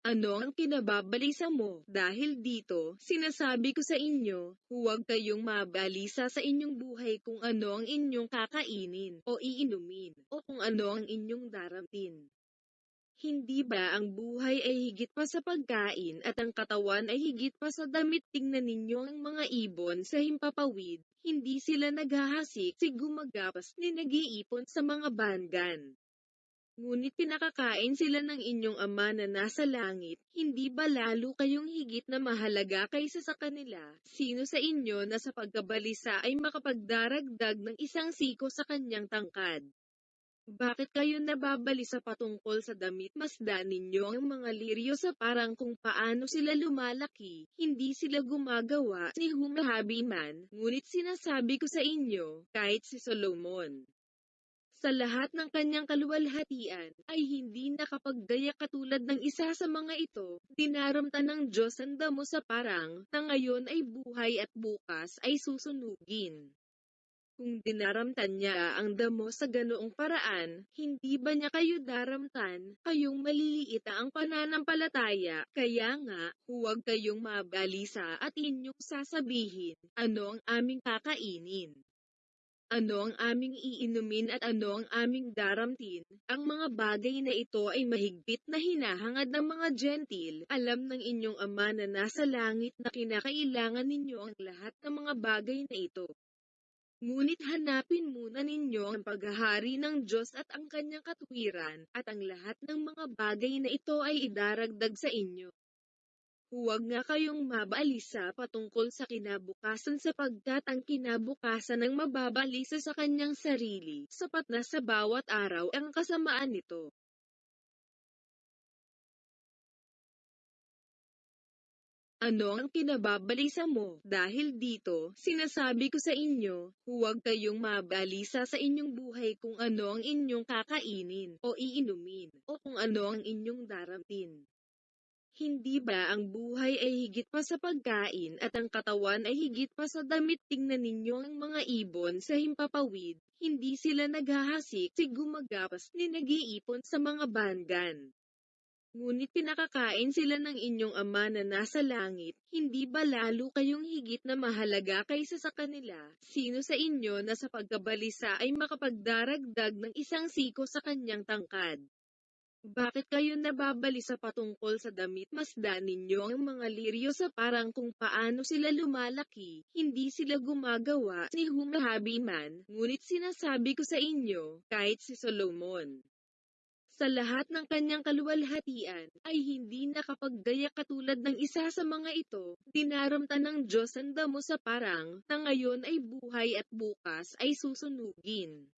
Ano ang kinababalisa mo? Dahil dito, sinasabi ko sa inyo, huwag kayong mabalisa sa inyong buhay kung ano ang inyong kakainin o iinumin, o kung ano ang inyong daramtin. Hindi ba ang buhay ay higit pa sa pagkain at ang katawan ay higit pa sa damit? Tingnan ninyo ang mga ibon sa himpapawid, hindi sila naghahasik si gumagapas ni nag-iipon sa mga bangan. Ngunit pinakakain sila ng inyong ama na nasa langit, hindi ba lalo kayong higit na mahalaga kaysa sa kanila? Sino sa inyo na sa pagkabalisa ay makapagdaragdag ng isang siko sa kanyang tangkad? Bakit kayo nababalisa patungkol sa damit? Masdan ninyo ang mga liryo sa parang kung paano sila lumalaki, hindi sila gumagawa ni humahabi man, ngunit sinasabi ko sa inyo, kahit si Solomon, sa lahat ng kanyang kaluwalhatian, ay hindi nakapaggaya katulad ng isa sa mga ito, dinaramtan ng Diyos ang damo sa parang, na ngayon ay buhay at bukas ay susunugin. Kung dinaramtan niya ang damo sa ganoong paraan, hindi ba niya kayo daramtan, kayong maliliit ang pananampalataya, kaya nga, huwag kayong mabalisa at inyong sasabihin, ano ang aming kakainin ano ang aming iinumin at ano ang aming daramtin. Ang mga bagay na ito ay mahigpit na hinahangad ng mga gentil. Alam ng inyong ama na nasa langit na kinakailangan ninyo ang lahat ng mga bagay na ito. Ngunit hanapin muna ninyo ang paghahari ng Diyos at ang kanyang katwiran, at ang lahat ng mga bagay na ito ay idaragdag sa inyo. Huwag nga kayong mabalisa patungkol sa kinabukasan sapagkat ang kinabukasan ng mababalisa sa kanyang sarili, sapat na sa bawat araw ang kasamaan nito. Ano ang kinababalisa mo? Dahil dito, sinasabi ko sa inyo, huwag kayong mabalisa sa inyong buhay kung ano ang inyong kakainin o iinumin, o kung ano ang inyong daramtin. Hindi ba ang buhay ay higit pa sa pagkain at ang katawan ay higit pa sa damit? Tingnan ninyo ang mga ibon sa himpapawid, hindi sila naghahasik si gumagapas ni nag-iipon sa mga bangan. Ngunit pinakakain sila ng inyong ama na nasa langit, hindi ba lalo kayong higit na mahalaga kaysa sa kanila? Sino sa inyo na sa pagkabalisa ay makapagdaragdag ng isang siko sa kanyang tangkad? Bakit kayo nababalisa patungkol sa damit? Masdan ninyo ang mga liryo sa parang kung paano sila lumalaki, hindi sila gumagawa ni humahabi man, ngunit sinasabi ko sa inyo, kahit si Solomon. Sa lahat ng kanyang kaluwalhatian, ay hindi nakapaggaya katulad ng isa sa mga ito, dinaramtan ng Diyos ang damo sa parang, na ngayon ay buhay at bukas ay susunugin.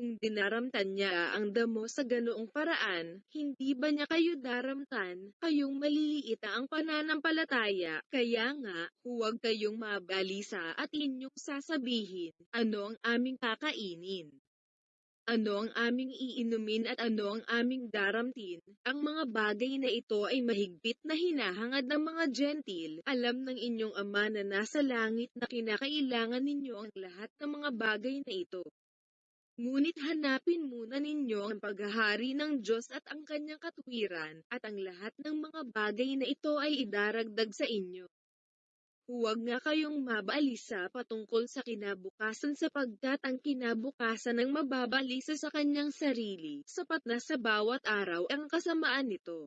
Kung dinaramtan niya ang damo sa ganoong paraan, hindi ba niya kayo daramtan, kayong maliliit ang pananampalataya, kaya nga, huwag kayong mabalisa at inyong sasabihin, ano ang aming kakainin. Ano ang aming iinumin at ano ang aming daramtin? Ang mga bagay na ito ay mahigpit na hinahangad ng mga gentil. Alam ng inyong ama na nasa langit na kinakailangan ninyo ang lahat ng mga bagay na ito. Ngunit hanapin muna ninyo ang paghahari ng Diyos at ang kanyang katwiran, at ang lahat ng mga bagay na ito ay idaragdag sa inyo. Huwag nga kayong mabalisa patungkol sa kinabukasan sapagkat ang kinabukasan ng mababalisa sa kanyang sarili, sapat na sa bawat araw ang kasamaan nito.